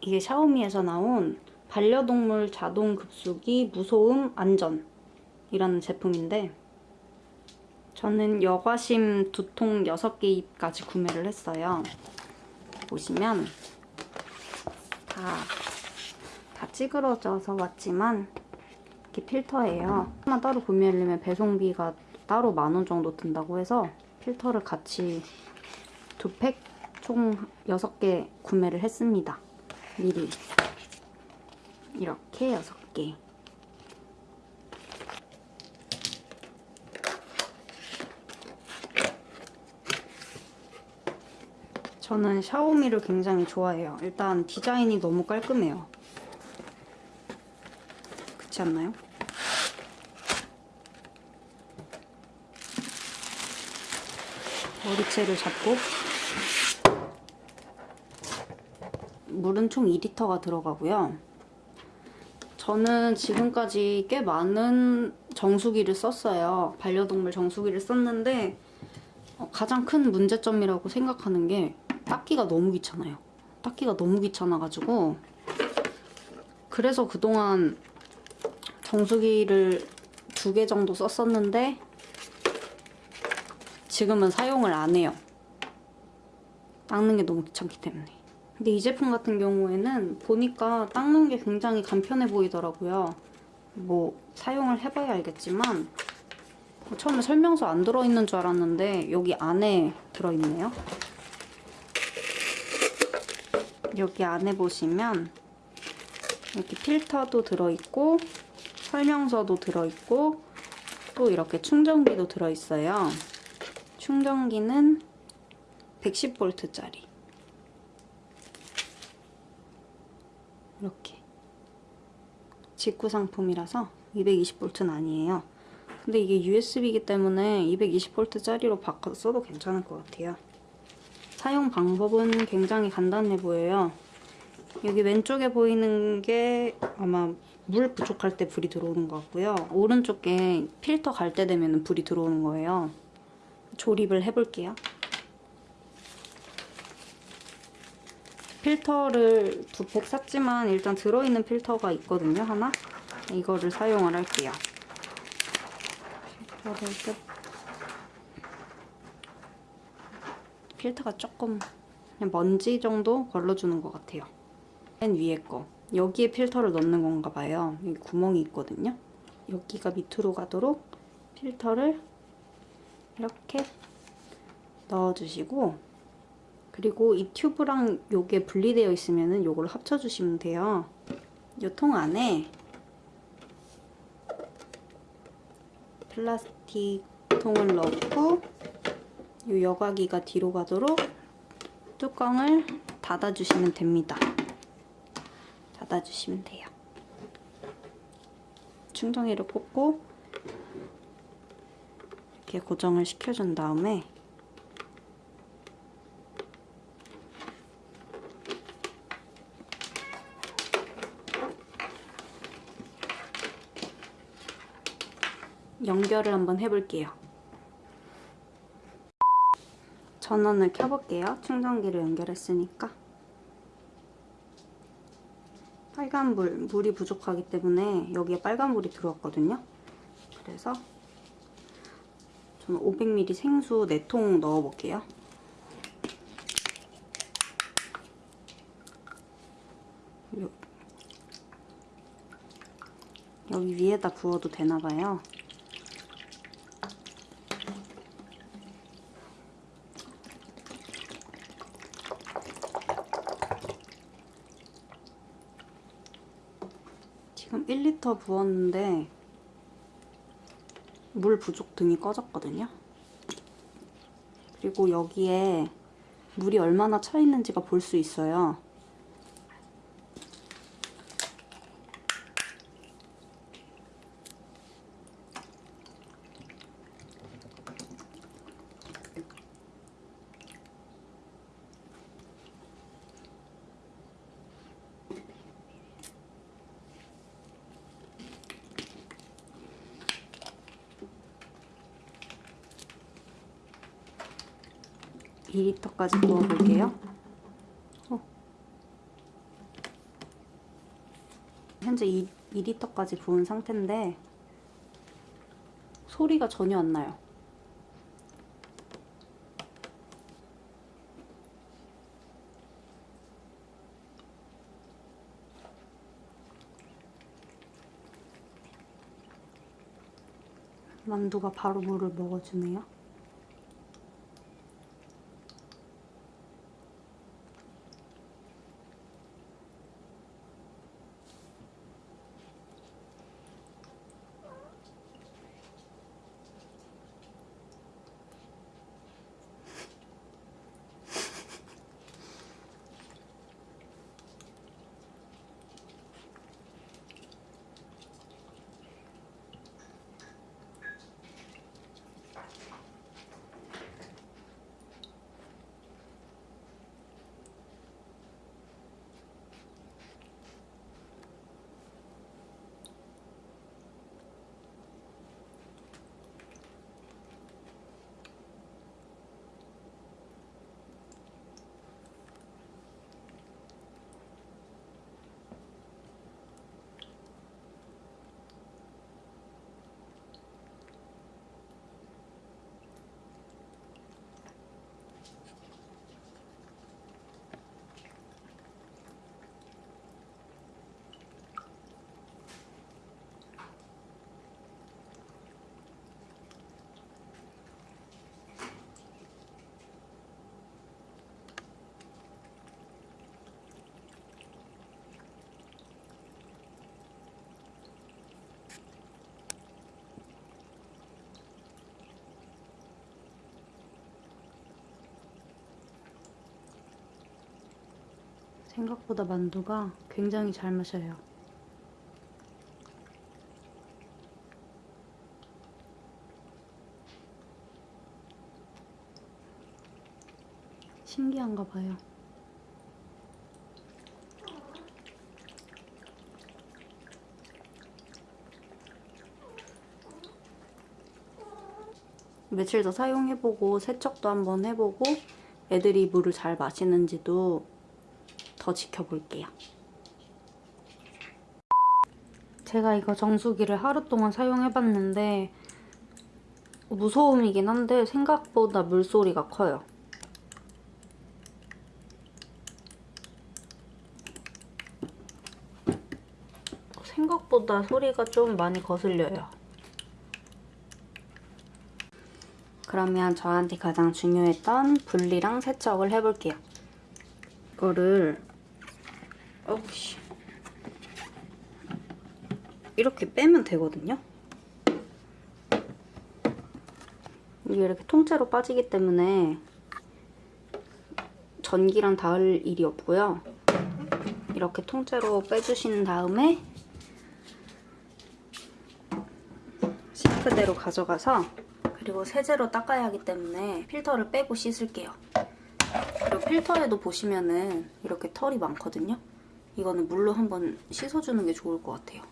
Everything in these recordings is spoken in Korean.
이게 샤오미에서 나온 반려동물 자동 급수기 무소음 안전 이라는 제품인데 저는 여과심 두통 6개까지 구매를 했어요. 보시면 다, 다 찌그러져서 왔지만 이렇게 필터예요. 하나 따로 구매하려면 배송비가 따로 만 원 정도 든다고 해서 필터를 같이 두 팩 총 6개 구매를 했습니다. 미리 이렇게 6개 저는 샤오미를 굉장히 좋아해요. 일단 디자인이 너무 깔끔해요. 그렇지 않나요? 머리채를 잡고 물은 총 2리터가 들어가고요. 저는 지금까지 꽤 많은 정수기를 썼어요. 반려동물 정수기를 썼는데 어, 가장 큰 문제점이라고 생각하는 게 닦기가 너무 귀찮아요. 닦기가 너무 귀찮아가지고 그래서 그동안 정수기를 두 개 정도 썼었는데 지금은 사용을 안 해요. 닦는 게 너무 귀찮기 때문에. 근데 이 제품 같은 경우에는 보니까 닦는 게 굉장히 간편해 보이더라고요. 뭐 사용을 해봐야 알겠지만 처음에 설명서 안 들어있는 줄 알았는데 여기 안에 들어있네요. 여기 안에 보시면 이렇게 필터도 들어있고 설명서도 들어있고 또 이렇게 충전기도 들어있어요. 충전기는 110V짜리 이렇게 직구 상품이라서 220V는 아니에요. 근데 이게 USB이기 때문에 220V짜리로 바꿔서 써도 괜찮을 것 같아요. 사용 방법은 굉장히 간단해 보여요. 여기 왼쪽에 보이는 게 아마 물 부족할 때 불이 들어오는 것 같고요. 오른쪽에 필터 갈 때 되면 불이 들어오는 거예요. 조립을 해볼게요. 필터를 두 팩 샀지만 일단 들어있는 필터가 있거든요, 하나? 이거를 사용을 할게요. 필터를 끝. 필터가 조금 그냥 먼지 정도 걸러주는 것 같아요. 맨 위에 거. 여기에 필터를 넣는 건가 봐요. 여기 구멍이 있거든요. 여기가 밑으로 가도록 필터를 이렇게 넣어주시고 그리고 이 튜브랑 요게 분리되어 있으면 요걸 합쳐주시면 돼요. 이통 안에 플라스틱 통을 넣고 이 여과기가 뒤로 가도록 뚜껑을 닫아주시면 됩니다. 닫아주시면 돼요. 충전기를 꽂고 이렇게 고정을 시켜준 다음에 연결을 한번 해볼게요. 전원을 켜볼게요. 충전기를 연결했으니까. 빨간불, 물이 부족하기 때문에 여기에 빨간불이 들어왔거든요. 그래서 저는 500ml 생수 4통 넣어볼게요. 여기 위에다 부어도 되나봐요. 지금 1리터 부었는데 물 부족 등이 꺼졌거든요. 그리고 여기에 물이 얼마나 차 있는지가 볼 수 있어요. (2리터까지) 부어볼게요 어. 현재 2, 2리터까지 부은 상태인데 소리가 전혀 안 나요. 만두가 바로 물을 먹어주네요. 생각보다 만두가 굉장히 잘 마셔요. 신기한가 봐요. 며칠 더 사용해보고 세척도 한번 해보고 애들이 물을 잘 마시는지도 더 지켜볼게요. 제가 이거 정수기를 하루 동안 사용해봤는데 무소음이긴 한데 생각보다 물소리가 커요. 생각보다 소리가 좀 많이 거슬려요. 그러면 저한테 가장 중요했던 분리랑 세척을 해볼게요. 이거를 어우 씨 이렇게 빼면 되거든요. 이게 이렇게 통째로 빠지기 때문에 전기랑 닿을 일이 없고요. 이렇게 통째로 빼주신 다음에 싱크대로 가져가서 그리고 세제로 닦아야 하기 때문에 필터를 빼고 씻을게요. 그리고 필터에도 보시면은 이렇게 털이 많거든요. 이거는 물로 한번 씻어주는 게 좋을 것 같아요.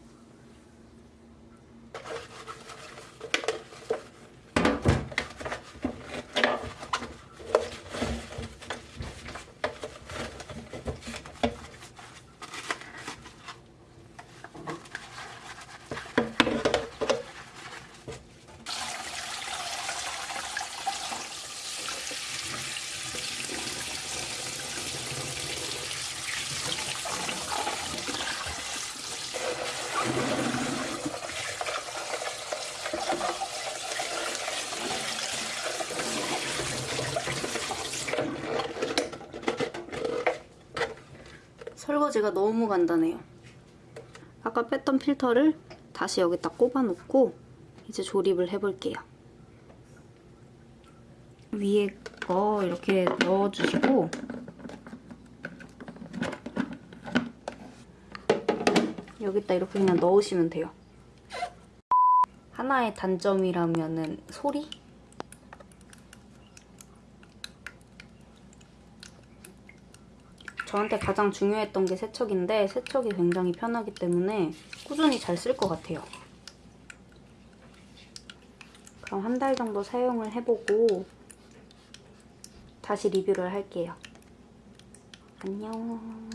설거지가 너무 간단해요. 아까 뺐던 필터를 다시 여기다 꼽아놓고 이제 조립을 해볼게요. 위에 거 이렇게 넣어주시고 여기다 이렇게 그냥 넣으시면 돼요. 하나의 단점이라면 은 소리? 저한테 가장 중요했던 게 세척인데 세척이 굉장히 편하기 때문에 꾸준히 잘 쓸 것 같아요. 그럼 한 달 정도 사용을 해보고 다시 리뷰를 할게요. 안녕.